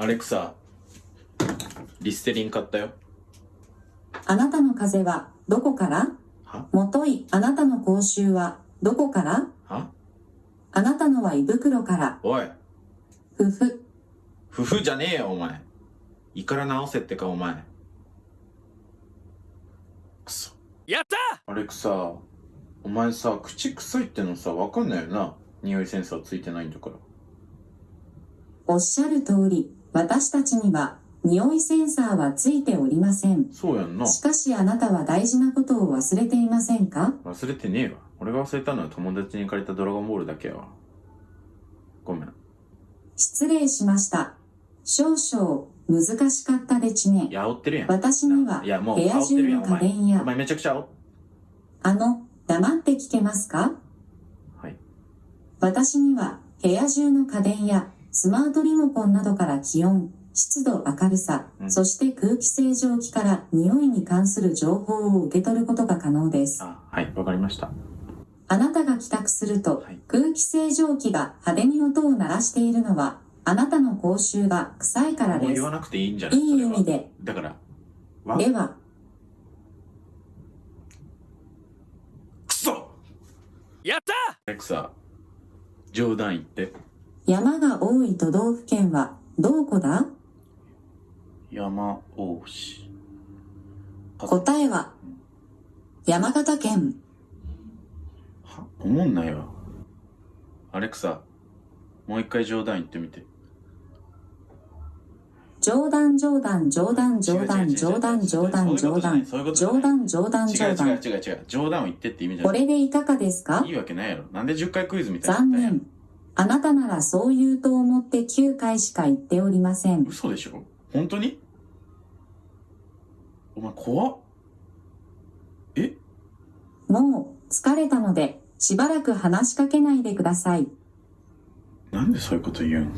アレクサリステリン買ったよ。あなたの風邪はどこから？は？もといあなたの口臭はどこから？は？あなたのは胃袋から。おい。ふふ。夫婦じゃねえよお前。胃から直せってかお前。くそ。やった！アレクサお前さ口臭いってのさわかんないよな。匂いセンサーついてないんだから。おっしゃる通り、私たちには匂いセンサーはついておりません。そうやんな。しかしあなたは大事なことを忘れていませんか？忘れてねえわ。俺が忘れたのは友達に借りたドラゴンボールだけやわ。ごめん。失礼しました。少々難しかったでちね。い。や煽ってるやん。私にはいやもう部屋煽ってる中の家やんお前。電や。お、前めちゃくちゃあの、黙って聞けますか？はい。私には部屋中の家電やスマートリモコンなどから気温、湿度、明るさ、うん。そして空気清浄機から匂いに関する情報を受け取ることが可能です。あはいわかりました。あなたが帰宅するとはい。空気清浄機が派手に音を鳴らしているのはあなたの口臭が臭いからです。もう言わ。なくていいんじゃない？いい意味で。だからわ？では、くそ！やった！クサ冗談言って山が多い都道府県はどこだ？山大市。答えは山形県。は？思んないわ。アレクサもう一回冗談言ってみて。冗談冗談冗談冗談冗談冗談冗談冗談冗談冗談違う違う冗談を言ってって意味じゃない。これでいかがですか？いいわけないやろ。なんで10回クイズみたいな残念あなたならそう言うと思って9回しか言っておりません。嘘でしょ？本当に？お前怖っ。え？もう疲れたのでしばらく話しかけないでください。なんでそういうこと言うん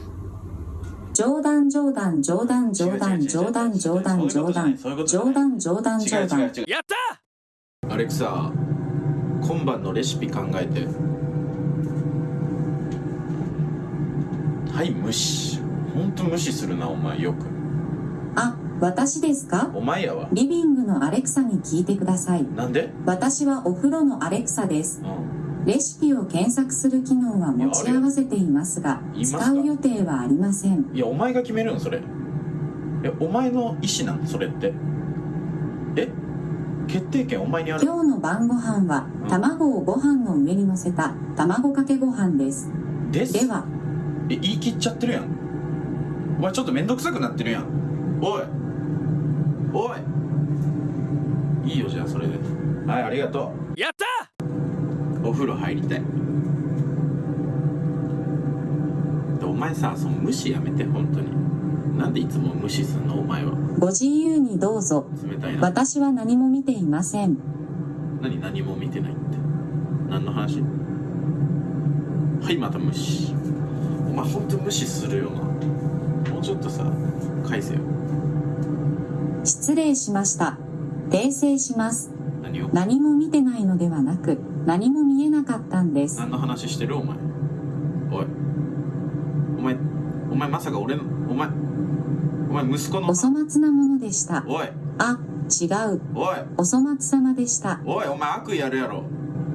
冗談冗談冗談冗談冗談冗談冗談冗談冗談冗談。やったアレクサ今晩のレシピ考えてはい無視。ほんと無視するなお前よく。あ私ですか？お前やわ。リビングのアレクサに聞いてください。なんで？私はお風呂のアレクサです。うん。レシピを検索する機能は持ち合わせていますが使う予定はありません。いやお前が決めるんそれ。えお前の意思なんそれって？え？決定権お前にある？今日の晩ご飯はうん。卵をご飯の上に乗せた卵かけご飯です。です。ではえ言い切っちゃってるやん。お前ちょっとめんどくさくなってるやん。おい。おい。いいよじゃあそれで。はいありがとやった！うお風呂入りたい。でお前さその無視やめて本当に。なんでいつも無視すんの？お前は。ご自由にどうぞ。冷たいな。私は何も見ていません。何何も見てないって。何の話？はいまた無視。お前ほんと無視するよな。もうちょっとさ返せよ。失礼しました。訂正します。何を？何も見てないのではなく何も見えなかったんです。何の話してる？お前。おい。お前お前まさか俺のお前お前息子の？お粗末なものでした。おい。あ違う。おい。お粗末様でした。おいお前悪意やるやろ。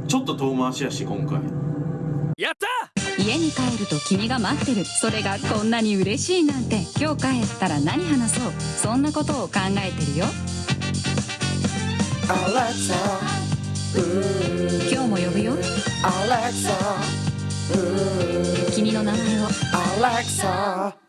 ちょっと遠回しやし今回。やった家に帰ると君が待ってる。それがこんなに嬉しいなんて。今日帰ったら何話そう。そんなことを考えてるよ。Alexa, 今日も呼ぶよ。君の名前を.